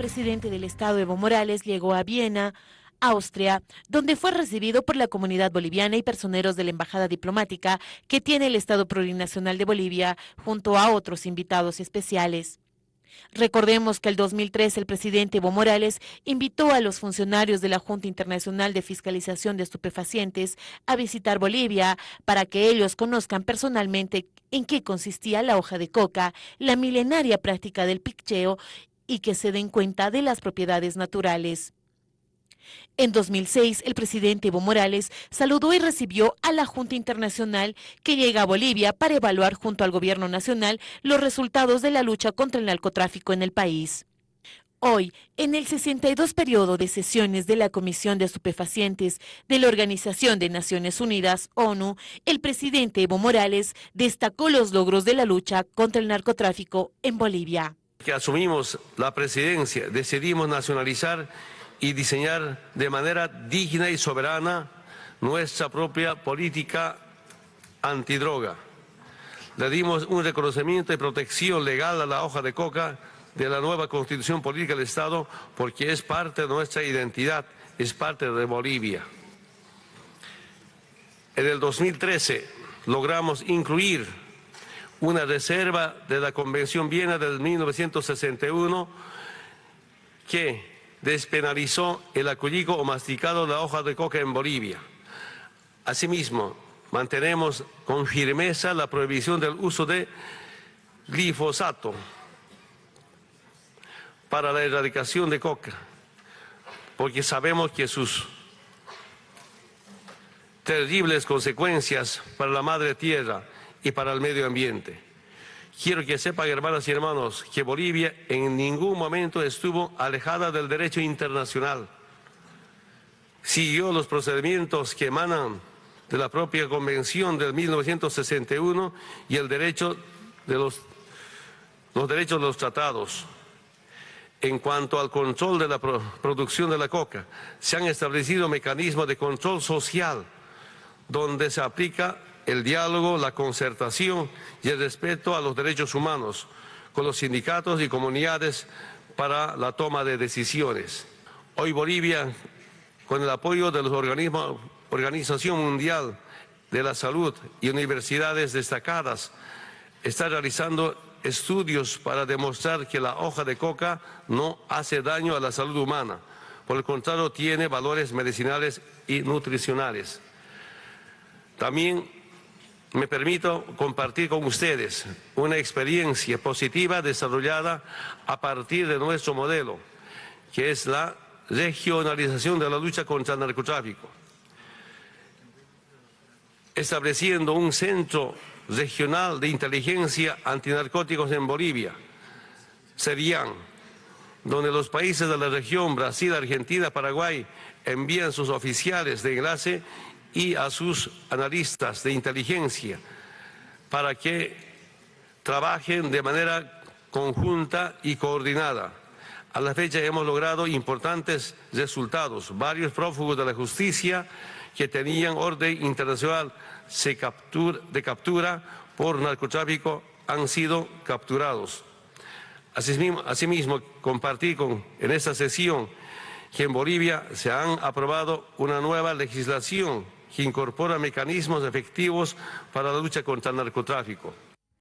presidente del Estado Evo Morales llegó a Viena, Austria, donde fue recibido por la comunidad boliviana y personeros de la Embajada Diplomática que tiene el Estado Plurinacional de Bolivia, junto a otros invitados especiales. Recordemos que el 2003 el presidente Evo Morales invitó a los funcionarios de la Junta Internacional de Fiscalización de Estupefacientes a visitar Bolivia para que ellos conozcan personalmente en qué consistía la hoja de coca, la milenaria práctica del picheo y que se den cuenta de las propiedades naturales. En 2006, el presidente Evo Morales saludó y recibió a la Junta Internacional que llega a Bolivia para evaluar junto al gobierno nacional los resultados de la lucha contra el narcotráfico en el país. Hoy, en el 62 periodo de sesiones de la Comisión de Estupefacientes de la Organización de Naciones Unidas, ONU, el presidente Evo Morales destacó los logros de la lucha contra el narcotráfico en Bolivia. Que asumimos la presidencia, decidimos nacionalizar y diseñar de manera digna y soberana nuestra propia política antidroga. Le dimos un reconocimiento y protección legal a la hoja de coca de la nueva constitución política del Estado porque es parte de nuestra identidad, es parte de Bolivia. En el 2013 logramos incluir una reserva de la Convención Viena del 1961 que despenalizó el acullico o masticado de la hoja de coca en Bolivia. Asimismo, mantenemos con firmeza la prohibición del uso de glifosato para la erradicación de coca, porque sabemos que sus terribles consecuencias para la madre tierra y para el medio ambiente. Quiero que sepan, hermanas y hermanos, que Bolivia en ningún momento estuvo alejada del derecho internacional. Siguió los procedimientos que emanan de la propia Convención del 1961 y el derecho de los, los derechos de los tratados. En cuanto al control de la producción de la coca, se han establecido mecanismos de control social donde se aplica el diálogo, la concertación y el respeto a los derechos humanos con los sindicatos y comunidades para la toma de decisiones. Hoy Bolivia, con el apoyo de los organismos, Organización Mundial de la Salud y universidades destacadas, está realizando estudios para demostrar que la hoja de coca no hace daño a la salud humana. Por el contrario, tiene valores medicinales y nutricionales. También me permito compartir con ustedes una experiencia positiva desarrollada a partir de nuestro modelo, que es la regionalización de la lucha contra el narcotráfico, estableciendo un centro regional de inteligencia antinarcóticos en Bolivia, serían donde los países de la región, Brasil, Argentina, Paraguay, envían sus oficiales de enlace y a sus analistas de inteligencia para que trabajen de manera conjunta y coordinada. A la fecha hemos logrado importantes resultados. Varios prófugos de la justicia que tenían orden internacional de captura por narcotráfico han sido capturados. Asimismo, asimismo compartí con, en esta sesión que en Bolivia se han aprobado una nueva legislación que incorpora mecanismos efectivos para la lucha contra el narcotráfico.